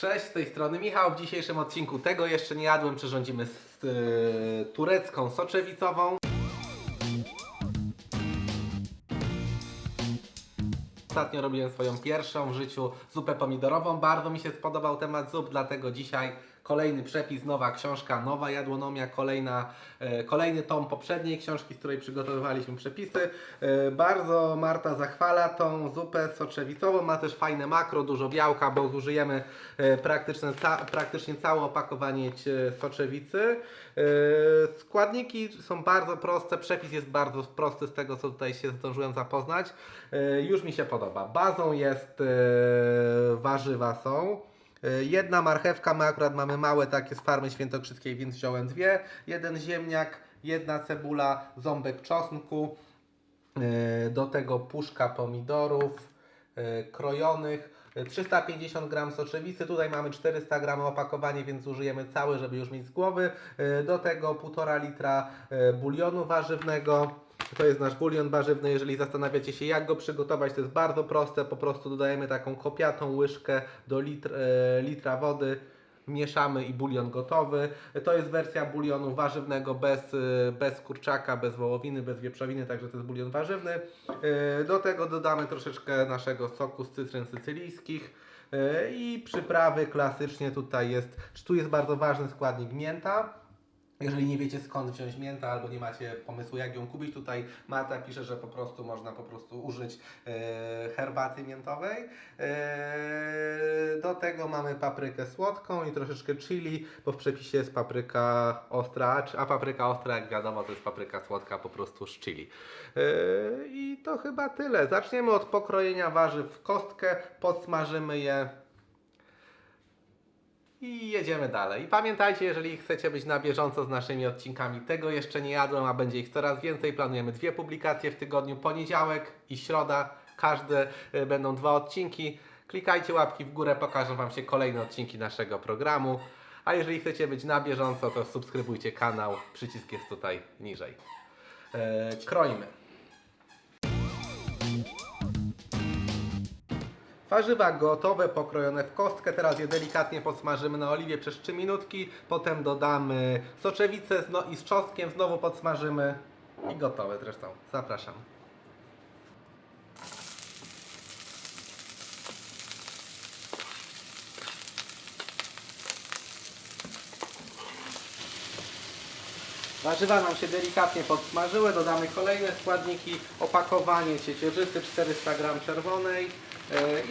Cześć, z tej strony Michał. W dzisiejszym odcinku tego jeszcze nie jadłem. Przyrządzimy z y, turecką soczewicową. Ostatnio robiłem swoją pierwszą w życiu zupę pomidorową. Bardzo mi się spodobał temat zup, dlatego dzisiaj kolejny przepis, nowa książka, nowa jadłonomia, kolejna, e, kolejny tom poprzedniej książki, z której przygotowywaliśmy przepisy. E, bardzo Marta zachwala tą zupę soczewicową. Ma też fajne makro, dużo białka, bo zużyjemy e, praktycznie, ca, praktycznie całe opakowanie soczewicy. Składniki są bardzo proste, przepis jest bardzo prosty z tego, co tutaj się zdążyłem zapoznać. Już mi się podoba. Bazą jest warzywa są. E, Jedna marchewka, my akurat mamy małe takie z farmy świętokrzyskiej, więc wziąłem dwie. Jeden ziemniak, jedna cebula, ząbek czosnku, e, do tego puszka pomidorów e, krojonych, e, 350 gram soczewicy, tutaj mamy 400 gram opakowanie, więc użyjemy całe, żeby już mieć z głowy. Do tego 1,5 litra bulionu warzywnego. To jest nasz bulion warzywny. Jeżeli zastanawiacie się, jak go przygotować, to jest bardzo proste. Po prostu dodajemy taką kopiatą łyżkę do litr, e, litra wody. Mieszamy i bulion gotowy. To jest wersja bulionu warzywnego bez, e, bez kurczaka, bez wołowiny, bez wieprzowiny, także to jest bulion warzywny. E, Do tego dodamy troszeczkę naszego soku z cytryn sycylijskich. I przyprawy klasycznie tutaj jest, czy tu jest bardzo ważny składnik mięta. Jeżeli nie wiecie skąd wziąć miętę albo nie macie pomysłu jak ją kupić, tutaj Marta pisze, że po prostu można po prostu użyć e, herbaty miętowej. E, do tego mamy paprykę słodką i troszeczkę chili, bo w przepisie jest papryka ostra, a papryka ostra jak wiadomo to jest papryka słodka po prostu z chili. E, I to chyba tyle. Zaczniemy od pokrojenia warzyw w kostkę, podsmażymy je i jedziemy dalej. I pamiętajcie, jeżeli chcecie być na bieżąco z naszymi odcinkami, tego jeszcze nie jadłem, a będzie ich coraz więcej. Planujemy dwie publikacje w tygodniu, poniedziałek i środa. Każde y, będą dwa odcinki. Klikajcie łapki w górę, pokażą Wam się kolejne odcinki naszego programu. A jeżeli chcecie być na bieżąco, to subskrybujcie kanał. Przycisk jest tutaj niżej. E, kroimy. Warzywa gotowe, pokrojone w kostkę. Teraz je delikatnie podsmażymy na oliwie przez 3 minutki. Potem dodamy soczewicę zno- i z czosnkiem. Znowu podsmażymy. I gotowe zresztą. Zapraszam. Warzywa nam się delikatnie podsmażyły, dodamy kolejne składniki, opakowanie ciecierzysty 400 g czerwonej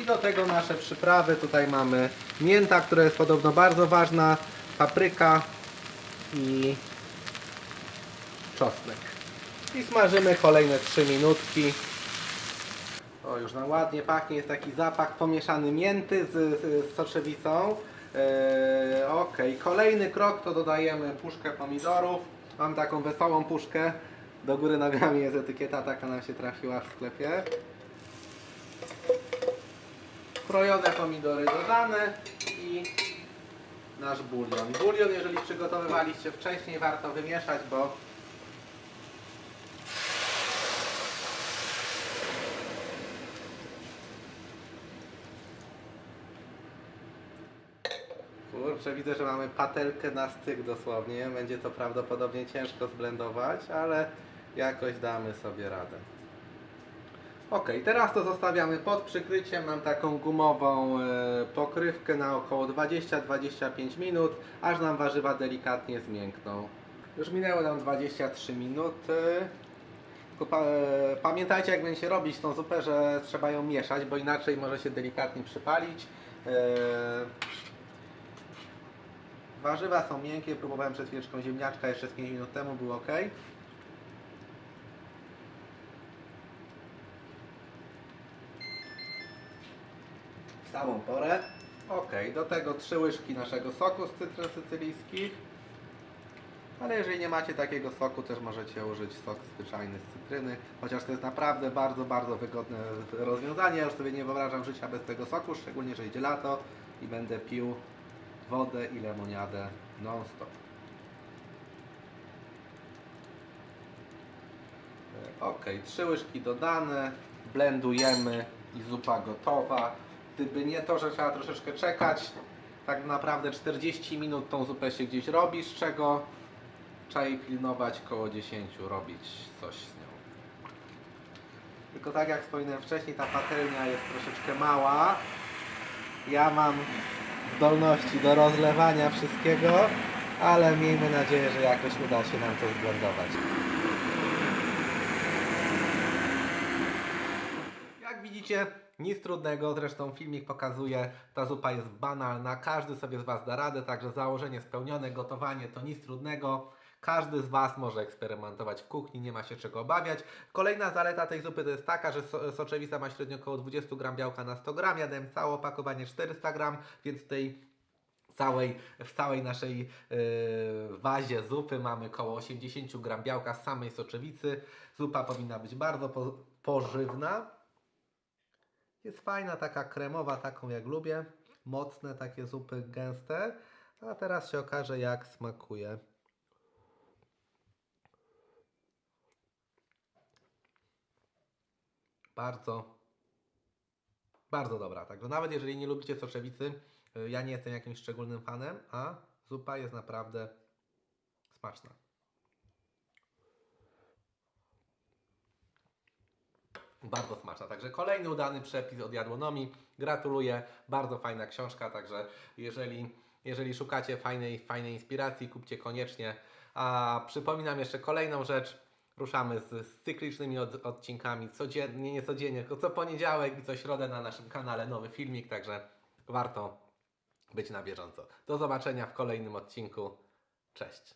i do tego nasze przyprawy. Tutaj mamy mięta, która jest podobno bardzo ważna, papryka i czosnek. I smażymy kolejne 3 minutki. O, już nam ładnie pachnie, jest taki zapach pomieszany mięty z, z, z soczewicą. Eee, ok, kolejny krok to dodajemy puszkę pomidorów. Mam taką wesołą puszkę. Do góry nogami jest etykieta, taka nam się trafiła w sklepie. Krojone pomidory dodane i nasz bulion. Bulion, jeżeli przygotowywaliście wcześniej, warto wymieszać, bo Kurczę, widzę, że mamy patelkę na styk dosłownie. Będzie to prawdopodobnie ciężko zblendować, ale jakoś damy sobie radę. Ok, teraz to zostawiamy pod przykryciem. Mam taką gumową e, pokrywkę na około 20-25 minut, aż nam warzywa delikatnie zmiękną. Już minęło nam 23 minuty. E, pamiętajcie, jak będzie się robić tą zupę, że trzeba ją mieszać, bo inaczej może się delikatnie przypalić. E, Warzywa są miękkie, próbowałem przed chwileczką ziemniaczka jeszcze z 5 minut temu, było ok. Samą porę. Ok, do tego 3 łyżki naszego soku z cytryn sycylijskich. Ale jeżeli nie macie takiego soku, też możecie użyć sok zwyczajny z cytryny. Chociaż to jest naprawdę bardzo, bardzo wygodne rozwiązanie. Ja już sobie nie wyobrażam życia bez tego soku, szczególnie, że idzie lato i będę pił wodę i lemoniadę non-stop. E, Ok, trzy łyżki dodane, blendujemy i zupa gotowa. Gdyby nie to, że trzeba troszeczkę czekać, tak naprawdę 40 minut tą zupę się gdzieś robi, z czego trzeba jej pilnować koło 10, robić coś z nią. Tylko tak jak wspominałem wcześniej, ta patelnia jest troszeczkę mała. Ja mam zdolności do rozlewania wszystkiego, ale miejmy nadzieję, że jakoś uda się nam to zblendować. Jak widzicie, nic trudnego, zresztą filmik pokazuje, ta zupa jest banalna, każdy sobie z Was da radę, także założenie spełnione, gotowanie to nic trudnego. Każdy z Was może eksperymentować w kuchni, nie ma się czego obawiać. Kolejna zaleta tej zupy to jest taka, że so- soczewica ma średnio około 20 gram białka na 100 gram. Ja dałem całe opakowanie 400 gram, więc tej całej, w całej naszej yy, wazie zupy mamy około 80 gram białka z samej soczewicy. Zupa powinna być bardzo po, pożywna. Jest fajna, taka kremowa, taką jak lubię. Mocne takie zupy, gęste. A teraz się okaże jak smakuje. Bardzo, bardzo dobra. Także nawet jeżeli nie lubicie soczewicy, y, ja nie jestem jakimś szczególnym fanem, a zupa jest naprawdę smaczna. Bardzo smaczna. Także kolejny udany przepis od jadłonomii. Gratuluję. Bardzo fajna książka. Także jeżeli, jeżeli szukacie fajnej, fajnej inspiracji, kupcie koniecznie. A przypominam jeszcze kolejną rzecz. Ruszamy z, z cyklicznymi od, odcinkami codziennie, nie codziennie, tylko co poniedziałek i co środę na naszym kanale nowy filmik, także warto być na bieżąco. Do zobaczenia w kolejnym odcinku. Cześć.